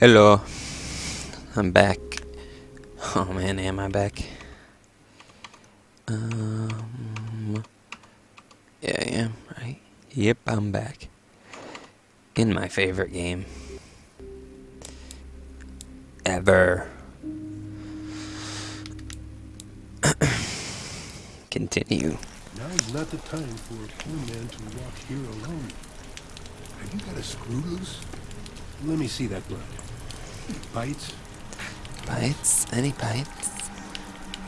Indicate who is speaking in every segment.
Speaker 1: Hello. I'm back. Oh man, am I back? Um, yeah, I am, right? Yep, I'm back. In my favorite game. Ever. Continue.
Speaker 2: Not the time for a poor man to walk here alone. Have you got a screw loose? Let me see that glove. Bites?
Speaker 1: Bites? Any bites?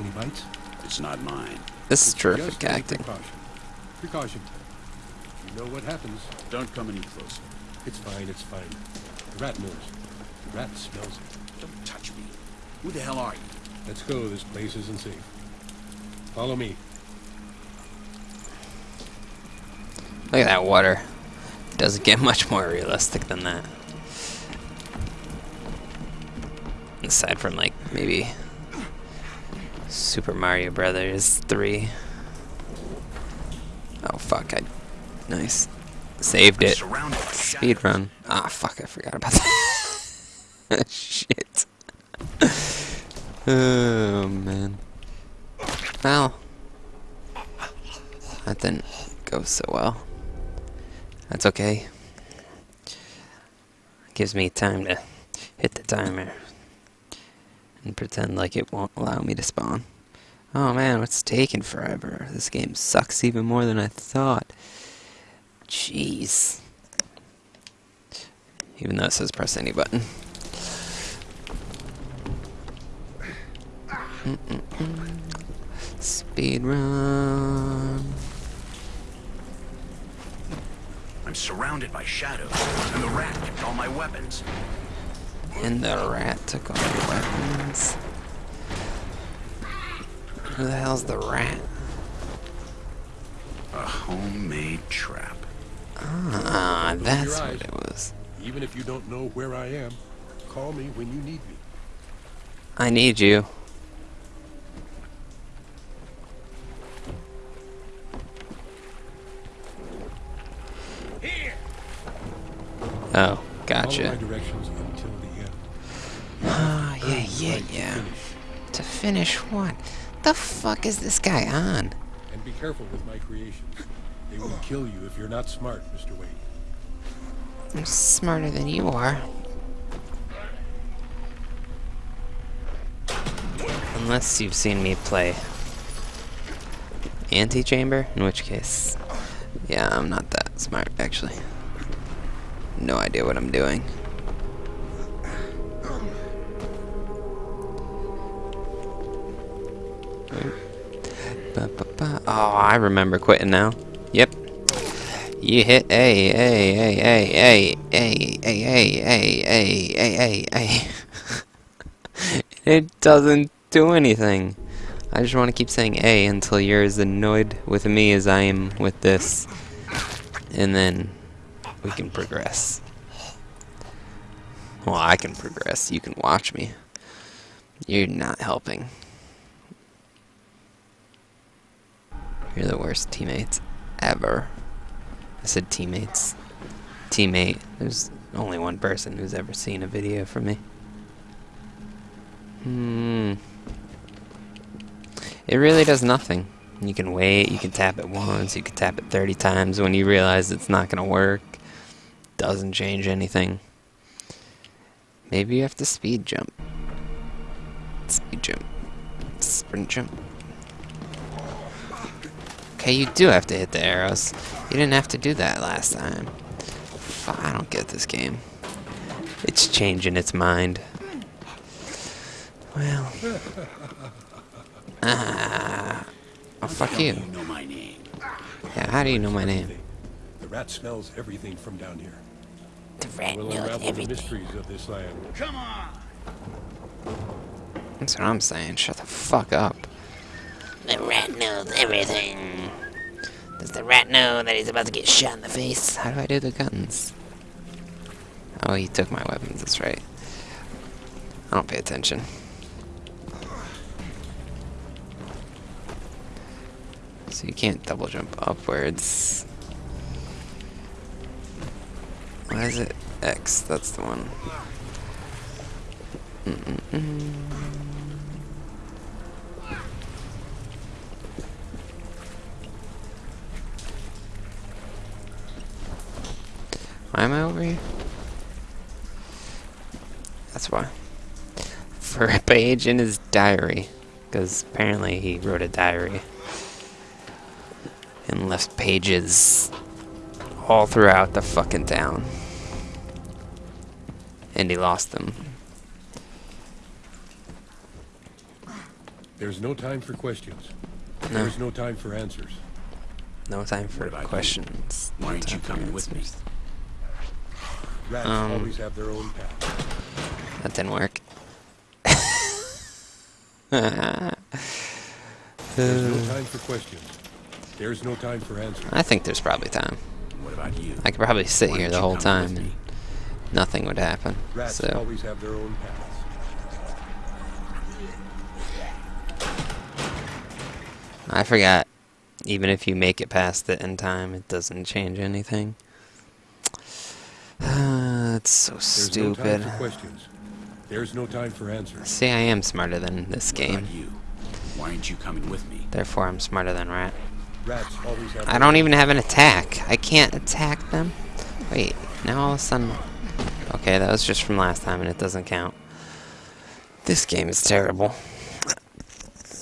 Speaker 2: Any bites?
Speaker 3: It's not mine.
Speaker 1: This is terrific acting.
Speaker 2: Precaution. Precaution. You know what happens.
Speaker 3: Don't come any closer.
Speaker 2: It's fine, it's fine. The rat knows. The rat smells it.
Speaker 3: Don't touch me. Who the hell are you?
Speaker 2: Let's go, this place isn't safe. Follow me.
Speaker 1: Look at that water. It Doesn't get much more realistic than that. Aside from like maybe Super Mario Brothers 3. Oh fuck, I nice. Saved it. Speed run. Ah fuck, I forgot about that. Shit. oh man. Well, that didn't go so well. That's okay. Gives me time to hit the timer and pretend like it won't allow me to spawn. Oh man, what's taking forever? This game sucks even more than I thought. Jeez. Even though it says press any button. Speed run.
Speaker 3: I'm surrounded by shadows, and the rat kept all my weapons.
Speaker 1: And the rat took all your weapons. Who the hell's the rat?
Speaker 3: A homemade trap.
Speaker 1: Ah, that's what it was.
Speaker 2: Even if you don't know where I am, call me when you need me.
Speaker 1: I need you. Oh, gotcha. Yeah, yeah,
Speaker 2: to finish.
Speaker 1: To finish what? The fuck is this guy on?
Speaker 2: And be careful with my creations. They will kill you if you're not smart, Mr. Wayne.
Speaker 1: I'm smarter than you are. Unless you've seen me play Antichamber, in which case, yeah, I'm not that smart, actually. No idea what I'm doing. Oh, I remember quitting now. Yep. You hit A, A, A, A, A, A, A, A, A, A, A, A, A. It doesn't do anything. I just want to keep saying A until you're as annoyed with me as I am with this. And then we can progress. Well, I can progress. You can watch me. You're not helping. You're the worst teammates ever. I said teammates. Teammate. There's only one person who's ever seen a video from me. Hmm. It really does nothing. You can wait, you can tap it once, you can tap it 30 times when you realize it's not going to work. Doesn't change anything. Maybe you have to speed jump. Speed jump. Sprint jump. Okay, you do have to hit the arrows. You didn't have to do that last time. I don't get this game. It's changing its mind. Well. Ah. Oh, fuck you.
Speaker 3: You know my name.
Speaker 1: Yeah, how do you know my name?
Speaker 2: The rat smells everything from down here.
Speaker 1: The rat
Speaker 2: We'll unravel the mysteries of this land.
Speaker 3: Come on!
Speaker 1: That's what I'm saying. Shut the fuck up.
Speaker 4: The rat knows everything. Does the rat know that he's about to get shot in the face?
Speaker 1: How do I do the guns? Oh, he took my weapons, that's right. I don't pay attention. So you can't double jump upwards. Why is it X? That's the one. Why am I over here? That's why. For a page in his diary. Because apparently he wrote a diary. And left pages all throughout the fucking town. And he lost them.
Speaker 2: There's no time for questions.
Speaker 1: No.
Speaker 2: There's no time for answers.
Speaker 1: No time for
Speaker 3: What about you?
Speaker 1: questions.
Speaker 3: Why
Speaker 1: no
Speaker 3: aren't you coming with me?
Speaker 2: Rats
Speaker 1: Um,
Speaker 2: always have their own path.
Speaker 1: That didn't work.
Speaker 2: There's no time for questions. There's no time for answers.
Speaker 1: I think there's probably time.
Speaker 3: What about you?
Speaker 1: I could probably sit
Speaker 3: Why
Speaker 1: here the whole time and nothing would happen.
Speaker 2: Rats
Speaker 1: So
Speaker 2: always have their own paths.
Speaker 1: I forgot. Even if you make it past it in time, it doesn't change anything. it's so
Speaker 2: There's
Speaker 1: stupid.
Speaker 2: no time for questions. There's no time for answers.
Speaker 1: See, I am smarter than this game.
Speaker 3: you? Why aren't you coming with me?
Speaker 1: Therefore, I'm smarter than Rat.
Speaker 2: Rats always have
Speaker 1: I don't even have an attack. I can't attack them. Wait, now all of a sudden... Okay, that was just from last time and it doesn't count. This game is terrible.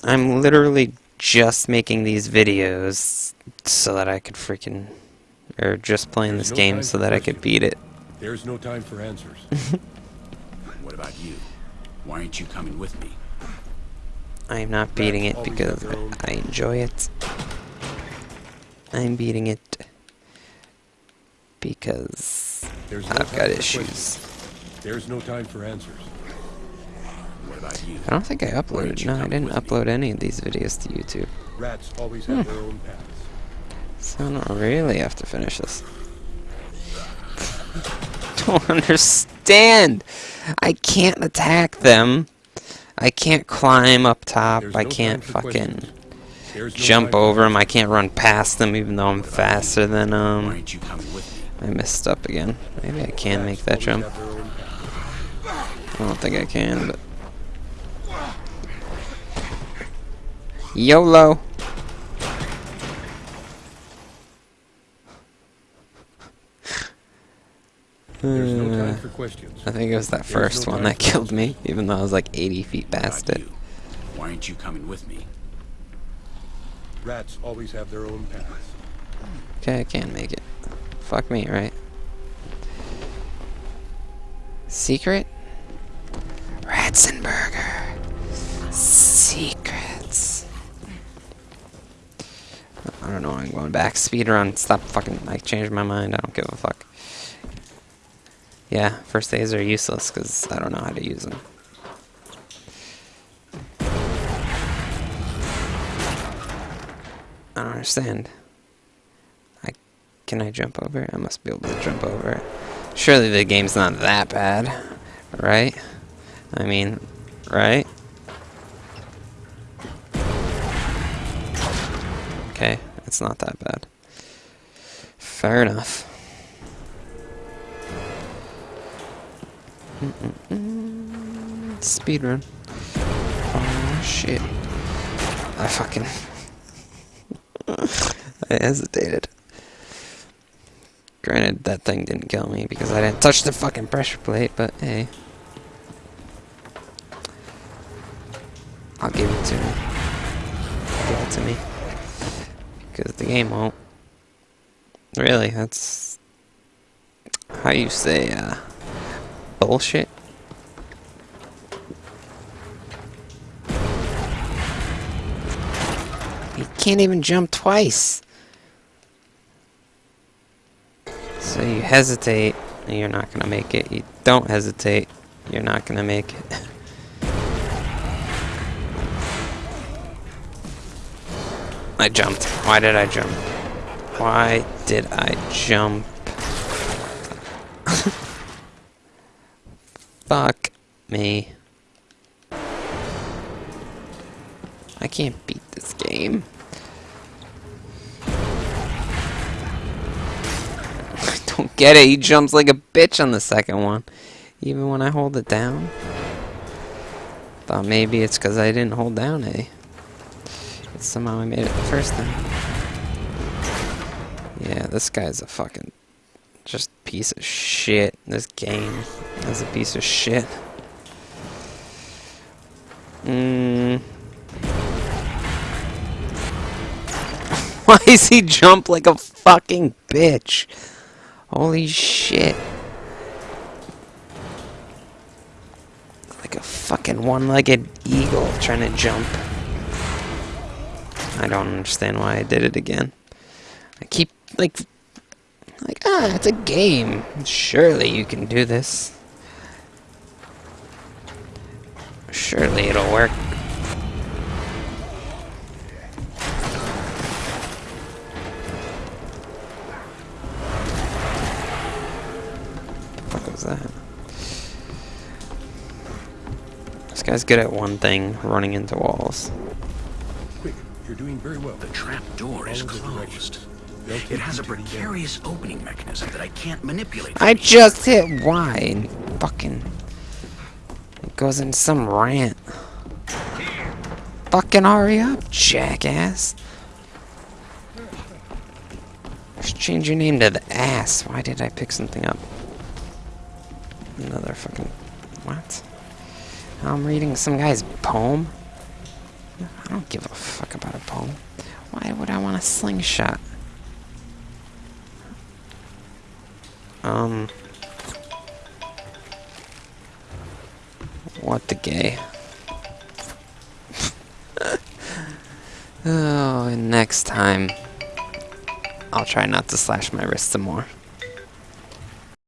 Speaker 1: I'm literally just making these videos so that I could freaking... Or just playing this game so that I could beat it.
Speaker 2: There's no time for answers.
Speaker 3: What about you? Why aren't you coming with me?
Speaker 1: I'm not beating it because I enjoy it. I'm beating it because
Speaker 2: There's
Speaker 1: I've
Speaker 2: time
Speaker 1: got issues.
Speaker 2: questions. There's no time for answers.
Speaker 3: What about you?
Speaker 1: I don't think I uploaded. No, I didn't
Speaker 3: with me?
Speaker 1: upload any of these videos to YouTube.
Speaker 2: Rats always
Speaker 1: Hmm.
Speaker 2: have their own paths.
Speaker 1: So I don't really have to finish this. don't understand. I can't attack them. I can't climb up top.
Speaker 2: There's
Speaker 1: I can't
Speaker 2: for
Speaker 1: fucking.
Speaker 2: No
Speaker 1: jump over them. I can't run past them even though I'm faster than
Speaker 3: them.
Speaker 1: um.
Speaker 3: aren't you coming with me?
Speaker 1: I messed up again. Maybe I can make that jump.
Speaker 2: have their own paths.
Speaker 1: I don't think I can, but YOLO.
Speaker 2: There's no
Speaker 1: Uh,
Speaker 2: time for questions.
Speaker 1: I think it was that first
Speaker 2: no
Speaker 1: one that killed me, even though I was like 80 feet past it.
Speaker 3: Why aren't you coming with me?
Speaker 2: Rats always have their own paths.
Speaker 1: Okay, I can make it. Fuck me, right? Secret? Ratzenberger. Secrets. I don't know, I'm going back. Speedrun. Stop fucking. I changed my mind. I don't give a fuck. Yeah, first days are useless because I don't know how to use them. I don't understand. I can I jump over? it? I must be able to jump over. it. Surely the game's not that bad, right? I mean, right? Okay, it's not that bad. Fair enough. Mm-mm-mm. Speedrun. Oh shit. I fucking. I hesitated. Granted, that thing didn't kill me because I didn't touch the fucking pressure plate, but hey. I'll give it to me. Give it to me. Because the game won't. Really, that's how you say, uh, bullshit. He can't even jump twice. So you hesitate, and you're not gonna make it. You don't hesitate, you're not gonna make it. I jumped. Why did I jump? Why did I jump? Fuck me. I can't beat this game. I don't get it. He jumps like a bitch on the second one. Even when I hold it down. Thought maybe it's because I didn't hold down eh? A. But somehow I made it the first time. Yeah, this guy's a fucking just piece of shit. This game is a piece of shit. Mm. Why is he jump like a fucking bitch? Holy shit. Like a fucking one-legged eagle trying to jump. I don't understand why I did it again. I keep, like, like, ah, it's a game. Surely you can do this. Surely it'll work. What was that? This guy's good at one thing, running into walls.
Speaker 2: Quick, you're doing very well.
Speaker 3: The trap door is closed.
Speaker 2: directions. They'll keep
Speaker 3: It has a
Speaker 2: to the end.
Speaker 3: precarious opening mechanism that I can't manipulate.
Speaker 1: I just hit Y and fucking it goes in some rant. Fucking hurry up, jackass. Just change your name to the ass. Why did I pick something up? Another fucking what? I'm reading some guy's poem. I don't give a fuck about a poem. Why would I want a slingshot? Um. The gay? oh, and next time, I'll try not to slash my wrist some more.